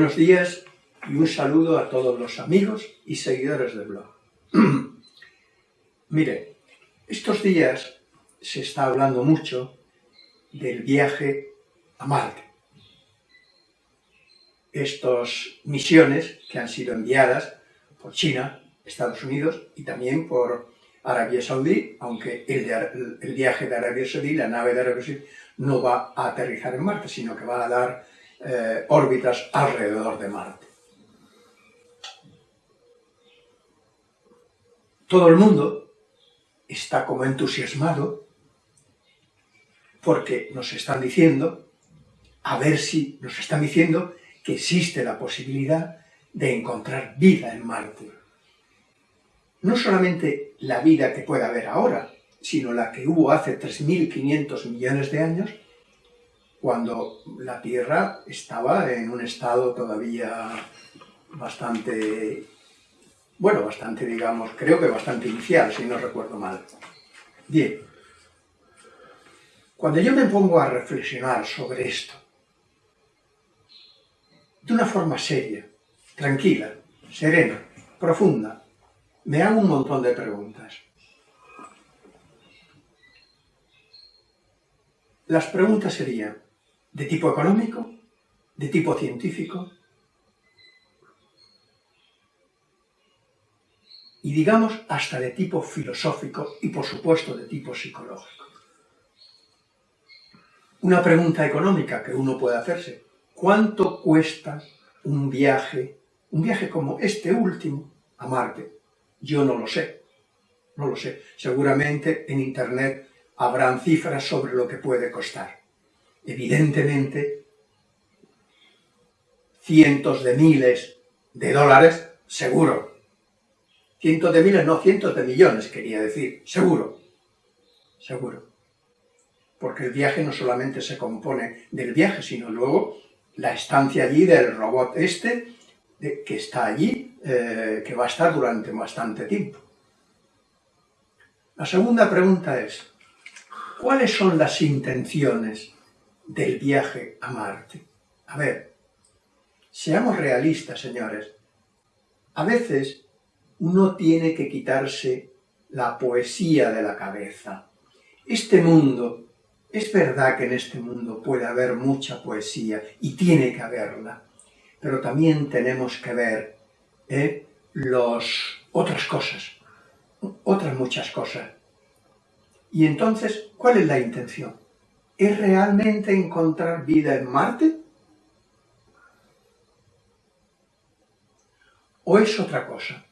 Buenos días y un saludo a todos los amigos y seguidores del blog. Mire, estos días se está hablando mucho del viaje a Marte. Estas misiones que han sido enviadas por China, Estados Unidos y también por Arabia Saudí, aunque el, viaje de Arabia Saudí, la nave de Arabia Saudí, no va a aterrizar en Marte, sino que va a dar eh, órbitas alrededor de Marte. Todo el mundo está como entusiasmado porque nos están diciendo, a ver si nos están diciendo que existe la posibilidad de encontrar vida en Marte. No solamente la vida que puede haber ahora, sino la que hubo hace 3.500 millones de años, cuando la Tierra estaba en un estado todavía bastante, bueno, bastante, digamos, creo que bastante inicial, si no recuerdo mal. Bien, cuando yo me pongo a reflexionar sobre esto, de una forma seria, tranquila, serena, profunda, me hago un montón de preguntas. Las preguntas serían, de tipo económico, de tipo científico, y digamos hasta de tipo filosófico y por supuesto de tipo psicológico. Una pregunta económica que uno puede hacerse, ¿cuánto cuesta un viaje, un viaje como este último, a Marte? Yo no lo sé, no lo sé. Seguramente en Internet habrán cifras sobre lo que puede costar evidentemente, cientos de miles de dólares, seguro. Cientos de miles, no, cientos de millones, quería decir, seguro, seguro. Porque el viaje no solamente se compone del viaje, sino luego la estancia allí del robot este, que está allí, eh, que va a estar durante bastante tiempo. La segunda pregunta es, ¿cuáles son las intenciones del viaje a Marte. A ver, seamos realistas, señores. A veces uno tiene que quitarse la poesía de la cabeza. Este mundo, es verdad que en este mundo puede haber mucha poesía y tiene que haberla, pero también tenemos que ver ¿eh? los, otras cosas, otras muchas cosas. Y entonces, ¿cuál es la intención? ¿Es realmente encontrar vida en Marte? ¿O es otra cosa?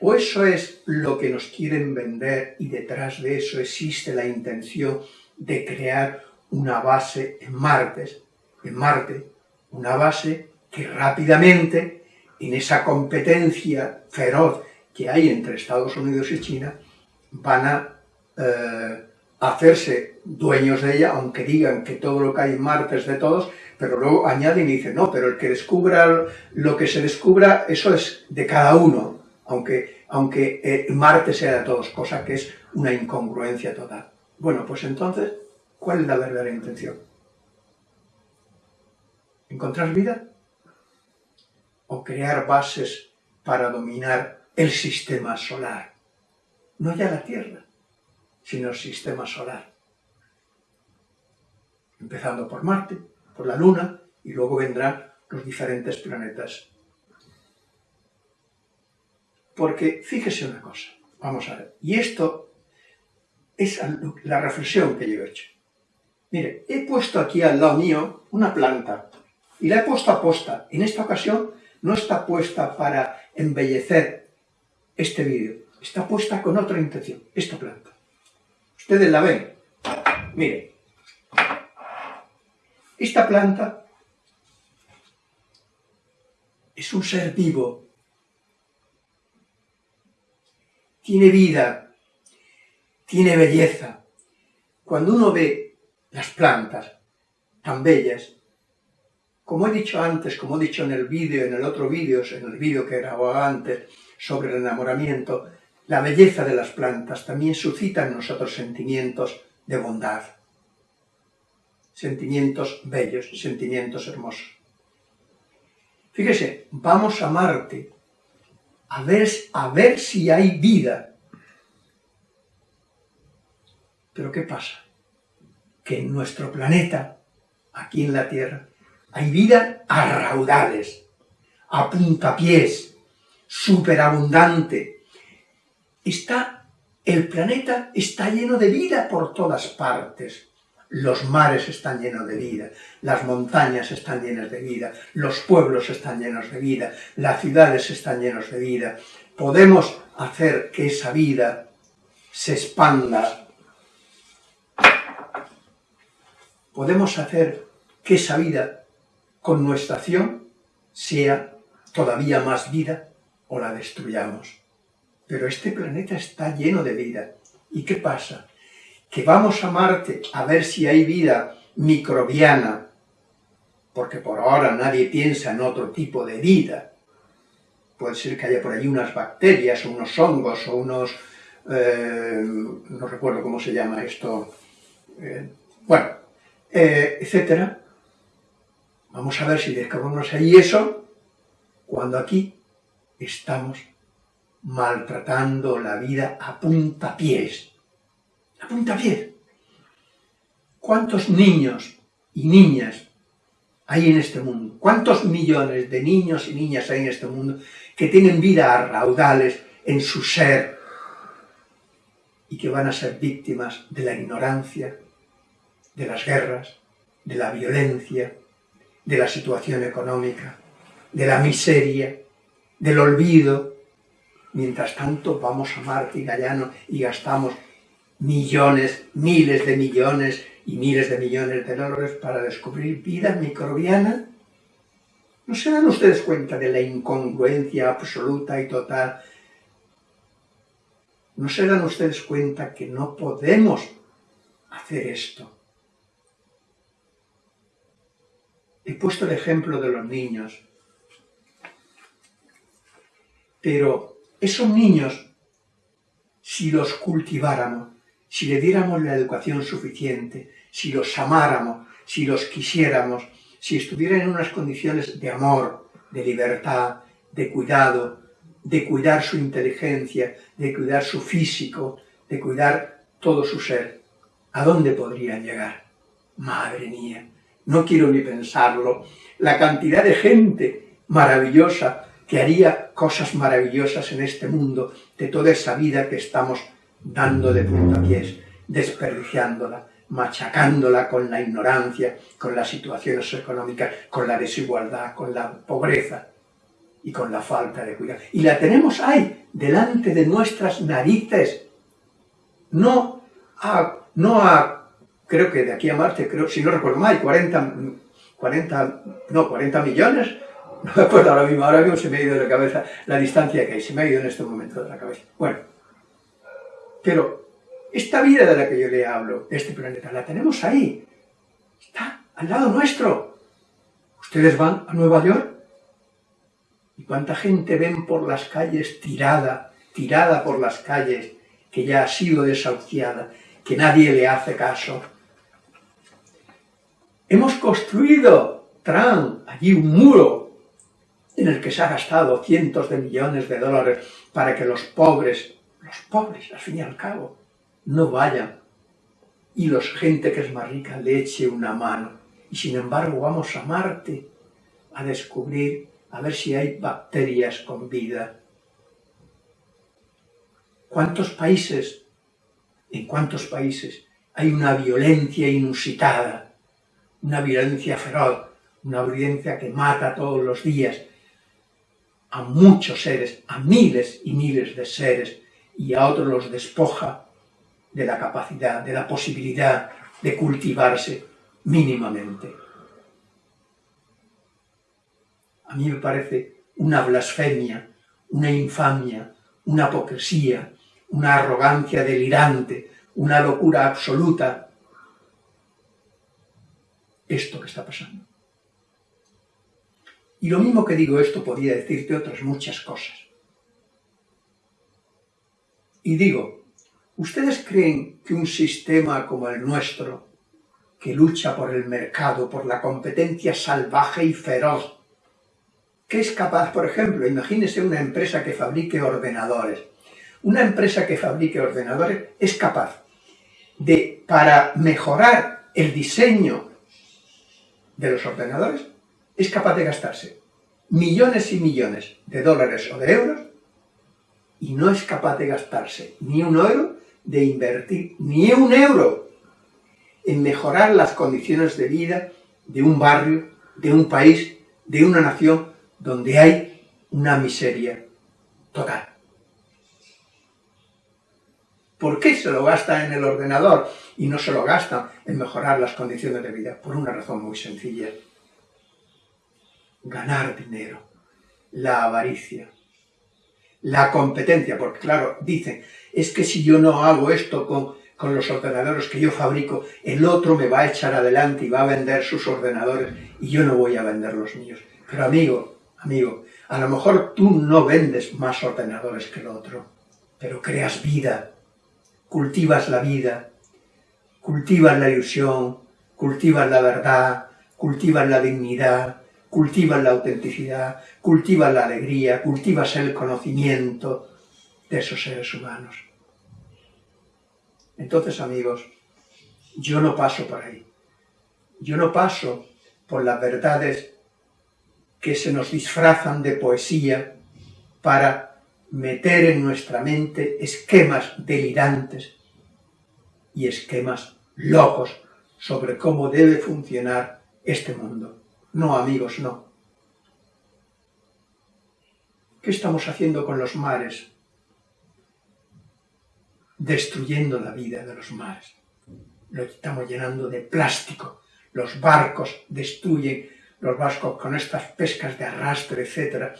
¿O eso es lo que nos quieren vender y detrás de eso existe la intención de crear una base en Marte, en Marte, una base que rápidamente, en esa competencia feroz que hay entre Estados Unidos y China, van a eh, hacerse dueños de ella, aunque digan que todo lo que hay en Marte es de todos, pero luego añaden y dicen, no, pero el que descubra lo que se descubra, eso es de cada uno, aunque, aunque eh, Marte sea de todos, cosa que es una incongruencia total. Bueno, pues entonces, ¿cuál es la verdadera intención? ¿Encontrar vida? ¿O crear bases para dominar el sistema solar? No ya la Tierra sino el sistema solar. Empezando por Marte, por la Luna, y luego vendrán los diferentes planetas. Porque fíjese una cosa, vamos a ver, y esto es la reflexión que yo he hecho. Mire, he puesto aquí al lado mío una planta, y la he puesto a posta. En esta ocasión no está puesta para embellecer este vídeo, está puesta con otra intención, esta planta. Ustedes la ven. Miren. Esta planta es un ser vivo. Tiene vida. Tiene belleza. Cuando uno ve las plantas tan bellas, como he dicho antes, como he dicho en el vídeo, en el otro vídeo, en el vídeo que grababa antes sobre el enamoramiento, la belleza de las plantas también suscita en nosotros sentimientos de bondad, sentimientos bellos, sentimientos hermosos. Fíjese, vamos a Marte a ver, a ver si hay vida. Pero ¿qué pasa? Que en nuestro planeta, aquí en la Tierra, hay vida a raudales, a puntapiés, superabundante. Está, el planeta está lleno de vida por todas partes. Los mares están llenos de vida, las montañas están llenas de vida, los pueblos están llenos de vida, las ciudades están llenos de vida. Podemos hacer que esa vida se expanda. Podemos hacer que esa vida, con nuestra acción, sea todavía más vida o la destruyamos. Pero este planeta está lleno de vida. ¿Y qué pasa? Que vamos a Marte a ver si hay vida microbiana, porque por ahora nadie piensa en otro tipo de vida. Puede ser que haya por ahí unas bacterias, o unos hongos, o unos... Eh, no recuerdo cómo se llama esto. Eh, bueno, eh, etcétera. Vamos a ver si descubrimos ahí eso, cuando aquí estamos maltratando la vida a puntapiés. A puntapiés. ¿Cuántos niños y niñas hay en este mundo? ¿Cuántos millones de niños y niñas hay en este mundo que tienen vida a raudales en su ser y que van a ser víctimas de la ignorancia, de las guerras, de la violencia, de la situación económica, de la miseria, del olvido. Mientras tanto vamos a Marte y Gallano y gastamos millones, miles de millones y miles de millones de dólares para descubrir vida microbiana. ¿No se dan ustedes cuenta de la incongruencia absoluta y total? ¿No se dan ustedes cuenta que no podemos hacer esto? He puesto el ejemplo de los niños. Pero esos niños, si los cultiváramos, si le diéramos la educación suficiente, si los amáramos, si los quisiéramos, si estuvieran en unas condiciones de amor, de libertad, de cuidado, de cuidar su inteligencia, de cuidar su físico, de cuidar todo su ser, ¿a dónde podrían llegar? Madre mía, no quiero ni pensarlo, la cantidad de gente maravillosa que haría cosas maravillosas en este mundo, de toda esa vida que estamos dando de puntapiés, desperdiciándola, machacándola con la ignorancia, con las situaciones económicas, con la desigualdad, con la pobreza y con la falta de cuidado. Y la tenemos ahí, delante de nuestras narices. No a, no a creo que de aquí a Marte, si no recuerdo mal, hay 40, 40, no, 40 millones, acuerdo ahora mismo, ahora mismo se me ha ido de la cabeza la distancia que hay, se me ha ido en este momento de la cabeza. Bueno, pero esta vida de la que yo le hablo, este planeta, la tenemos ahí, está al lado nuestro. Ustedes van a Nueva York y cuánta gente ven por las calles tirada, tirada por las calles, que ya ha sido desahuciada, que nadie le hace caso, Hemos construido, Trump, allí un muro en el que se ha gastado cientos de millones de dólares para que los pobres, los pobres al fin y al cabo, no vayan y la gente que es más rica le eche una mano. Y sin embargo vamos a Marte a descubrir, a ver si hay bacterias con vida. ¿Cuántos países, en cuántos países hay una violencia inusitada? una violencia feroz, una violencia que mata todos los días a muchos seres, a miles y miles de seres, y a otros los despoja de la capacidad, de la posibilidad de cultivarse mínimamente. A mí me parece una blasfemia, una infamia, una hipocresía, una arrogancia delirante, una locura absoluta esto que está pasando. Y lo mismo que digo esto podría decirte otras muchas cosas. Y digo, ¿ustedes creen que un sistema como el nuestro, que lucha por el mercado, por la competencia salvaje y feroz, que es capaz, por ejemplo, imagínese una empresa que fabrique ordenadores. Una empresa que fabrique ordenadores es capaz de, para mejorar el diseño de los ordenadores, es capaz de gastarse millones y millones de dólares o de euros y no es capaz de gastarse ni un euro, de invertir ni un euro en mejorar las condiciones de vida de un barrio, de un país, de una nación donde hay una miseria total. ¿Por qué se lo gasta en el ordenador y no se lo gasta en mejorar las condiciones de vida? Por una razón muy sencilla. Ganar dinero, la avaricia, la competencia, porque claro, dicen, es que si yo no hago esto con, con los ordenadores que yo fabrico, el otro me va a echar adelante y va a vender sus ordenadores y yo no voy a vender los míos. Pero amigo, amigo, a lo mejor tú no vendes más ordenadores que el otro, pero creas vida, cultivas la vida, cultivas la ilusión, cultivas la verdad, cultivas la dignidad, cultivas la autenticidad, cultivas la alegría, cultivas el conocimiento de esos seres humanos. Entonces, amigos, yo no paso por ahí. Yo no paso por las verdades que se nos disfrazan de poesía para meter en nuestra mente esquemas delirantes y esquemas locos sobre cómo debe funcionar este mundo. No, amigos, no. ¿Qué estamos haciendo con los mares? Destruyendo la vida de los mares. Lo estamos llenando de plástico. Los barcos destruyen los barcos con estas pescas de arrastre, etcétera,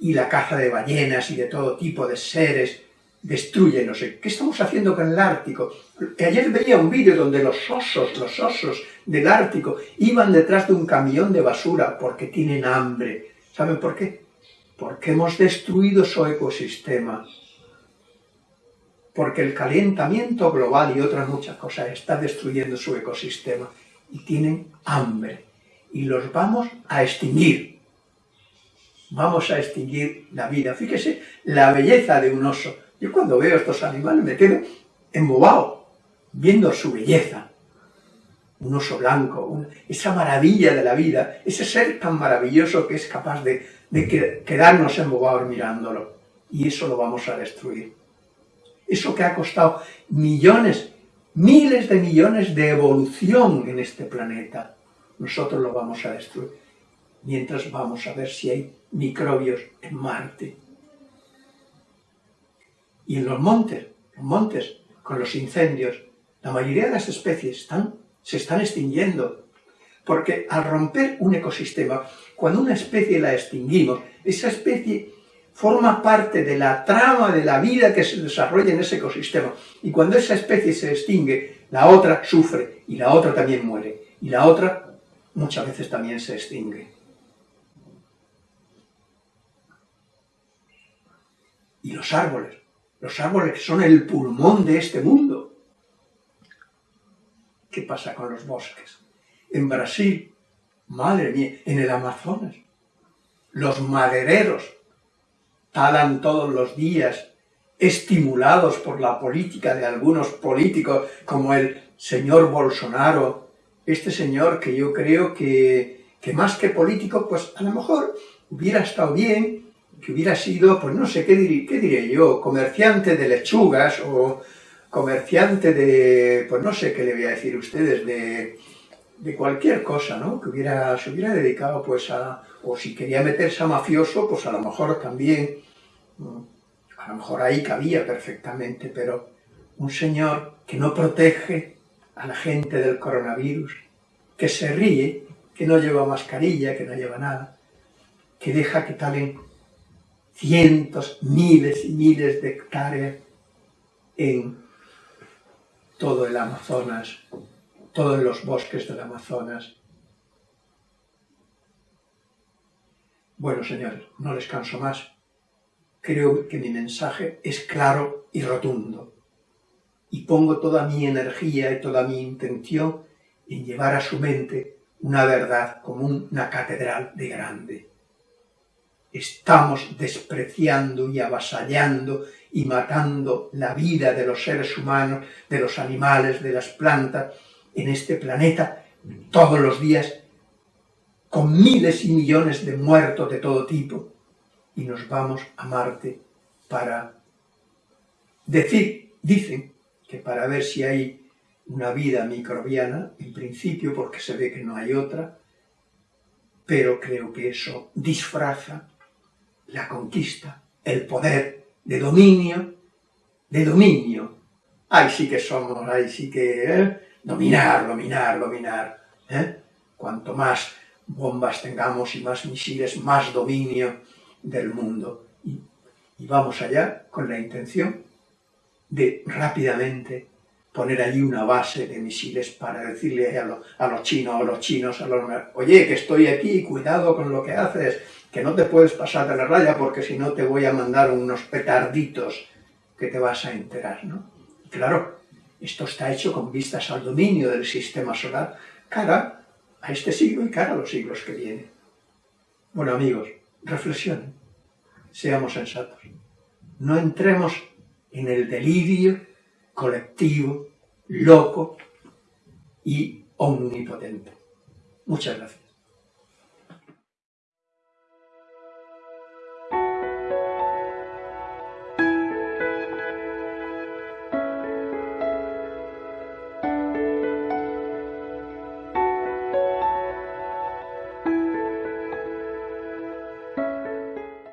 y la caza de ballenas y de todo tipo de seres destruye, no sé. ¿Qué estamos haciendo con el Ártico? Ayer veía un vídeo donde los osos, los osos del Ártico, iban detrás de un camión de basura porque tienen hambre. ¿Saben por qué? Porque hemos destruido su ecosistema. Porque el calentamiento global y otras muchas cosas está destruyendo su ecosistema. Y tienen hambre. Y los vamos a extinguir vamos a extinguir la vida. Fíjese la belleza de un oso. Yo cuando veo estos animales me quedo embobado, viendo su belleza. Un oso blanco, esa maravilla de la vida, ese ser tan maravilloso que es capaz de, de quedarnos embobados mirándolo. Y eso lo vamos a destruir. Eso que ha costado millones, miles de millones de evolución en este planeta, nosotros lo vamos a destruir mientras vamos a ver si hay microbios en Marte. Y en los montes, los montes, con los incendios, la mayoría de las especies se están extinguiendo. Porque al romper un ecosistema, cuando una especie la extinguimos, esa especie forma parte de la trama de la vida que se desarrolla en ese ecosistema. Y cuando esa especie se extingue, la otra sufre y la otra también muere. Y la otra muchas veces también se extingue. y los árboles. Los árboles son el pulmón de este mundo. ¿Qué pasa con los bosques? En Brasil, madre mía, en el Amazonas, los madereros talan todos los días, estimulados por la política de algunos políticos, como el señor Bolsonaro, este señor que yo creo que, que más que político, pues a lo mejor hubiera estado bien que hubiera sido, pues no sé, ¿qué, diré, yo? Comerciante de lechugas o comerciante de, pues no sé qué le voy a decir ustedes, de, de cualquier cosa, ¿no? Que hubiera, se hubiera dedicado pues a, o si quería meterse a mafioso, pues a lo mejor también, a lo mejor ahí cabía perfectamente, pero un señor que no protege a la gente del coronavirus, que se ríe, que no lleva mascarilla, que no lleva nada, que deja que talen cientos, miles y miles de hectáreas en todo el Amazonas, todos los bosques del Amazonas. Bueno, señores, no les canso más. Creo que mi mensaje es claro y rotundo. Y pongo toda mi energía y toda mi intención en llevar a su mente una verdad como una catedral de grande. Estamos despreciando y avasallando y matando la vida de los seres humanos, de los animales, de las plantas, en este planeta, todos los días, con miles y millones de muertos de todo tipo, y nos vamos a Marte para decir, dicen, que para ver si hay una vida microbiana, en principio, porque se ve que no hay otra, pero creo que eso disfraza la conquista, el poder de dominio, de dominio. Ahí sí que somos, ahí sí que... ¿eh? Dominar, dominar, dominar. ¿eh? Cuanto más bombas tengamos y más misiles, más dominio del mundo. Y, y vamos allá con la intención de rápidamente poner allí una base de misiles para decirle a, a los chinos, a los chinos, a los... Oye, que estoy aquí, cuidado con lo que haces, que no te puedes pasar de la raya porque si no te voy a mandar unos petarditos que te vas a enterar, ¿no? claro, esto está hecho con vistas al dominio del sistema solar, cara a este siglo y cara a los siglos que vienen. Bueno, amigos, reflexionen, seamos sensatos. No entremos en el delirio colectivo, loco y omnipotente. Muchas gracias.